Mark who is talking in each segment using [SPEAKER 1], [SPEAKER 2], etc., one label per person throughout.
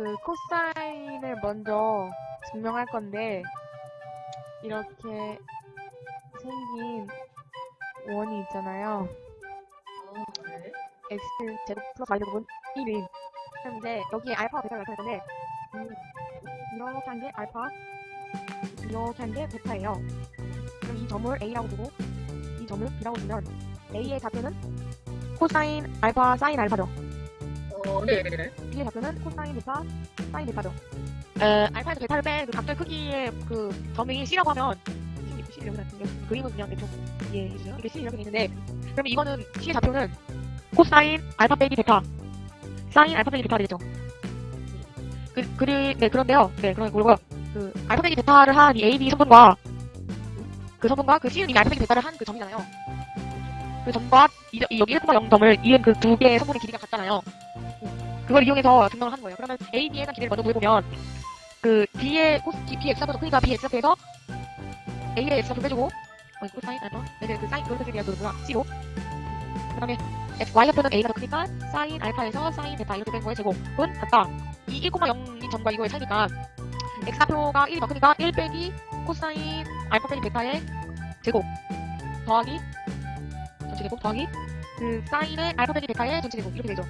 [SPEAKER 1] 그 코사인을 먼저 증명할 건데 이렇게 생긴 원이 있잖아요.
[SPEAKER 2] 어, 네.
[SPEAKER 1] x 제곱 플러스 y 제곱은 1인. 그럼 이제 여기에 알파와 베타를 나타낼 건데 음, 이렇게 한 게 알파, 이렇게 한 게 베타예요. 그럼 이 점을 a라고 두고 이 점을 b라고 두면 a의 좌표는 코사인 알파 사인 알파죠.
[SPEAKER 2] 어, 네 네 네.
[SPEAKER 1] B의 좌표는 코사인 베타 사인 베타죠. 에, 알파에서 베타를 뺀 그 각도의 크기의 그 점이 c라고 하면 c, 이렇게 나타내는 그림은 그냥 대충 이해해 주세요. 이게 c 이렇게 돼 있는데 그러면 이거는 c의 좌표는 코사인 알파 빼기 베타 사인 알파 빼기 베타가 되죠. 그, 그리, 네, 그런데요. 네, 그런 거고요. 그, 알파 빼기 베타를 한 이 AB 성분과 그 성분과 그 C는 이미 알파 빼기 베타를 한 그 점이잖아요. 그 점과 이, 이 여기 1,0 점을 이은 그 두 개의 성분의 길이가 같잖아요. 그걸 이용해서 증명을 하는 거예요. 그러면 A, B에 대한 길이를 먼저 구해보면 그 B의 코스, B, Bx좌표도 크니까 Bx좌표에서 A의 X좌표 빼주고 어, 코사인 알파 네, 그 사인 그걸 빼주기가 그 뭐야 C로 그 다음에 Y좌표는 A가 더 크니까 사인 알파에서 사인 베타 이렇게 된 거의 제곱은 같다. 이 1,0인 점과 이거의 차이니까 X좌표가 1이 더 크니까 1 빼기 코사인 알파 빼기 베타의 제곱 더하기 전체 제곱 더하기 그 사인의 알파 빼기 베타의 전체 제곱 이렇게 되죠.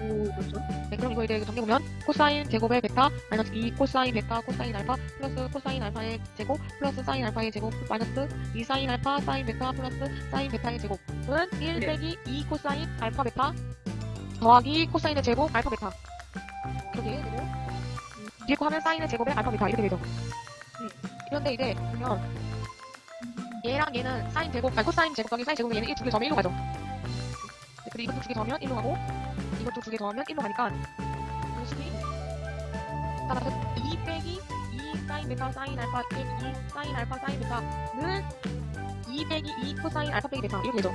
[SPEAKER 2] 오, 그렇죠.
[SPEAKER 1] 네, 그럼 이거 이제 정리해보면 코사인 제곱의 베타 마이너스 2 코사인 베타 코사인 알파 플러스 코사인 알파의 제곱 플러스 사인 알파의 제곱 마이너스 2 사인 알파 사인 베타 플러스 사인 베타의 제곱은 1
[SPEAKER 2] 네.
[SPEAKER 1] 빼기 2 코사인 알파 베타 더하기 코사인의 제곱 알파 베타 이렇게 되고 음, 뒤에 거 하면 사인의 제곱의 알파 베타 이렇게 되죠. 음, 그런데 이제 보면 얘랑 얘는 사인 제곱 아니 코사인 제곱 더하기 사인 제곱은 얘는 이두개 더하면 1로 가죠. 네, 그리고 이것도 두개 더하면 1로 가고 이것도 두 개 더하면 1로 가니까 이것이 따라서 2 빼기 2 사인 베타 사인 알파 빼기 2 사인 알파 사인 베타는 2 빼기 2 코사인 알파 빼기 베타 이렇게 되죠.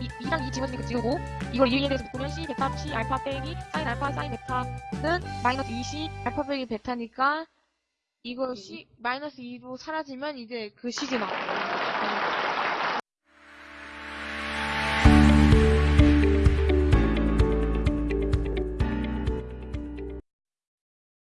[SPEAKER 1] 이, 2랑 2 지워지니까 지우고 이걸 2에 대해서 묶으면 C 베타 C 알파 빼기 사인 알파 사인 베타는 마이너스 2C 알파 빼기 베타니까 이거 C 마이너스 2로 사라지면 이제 그 C지 나.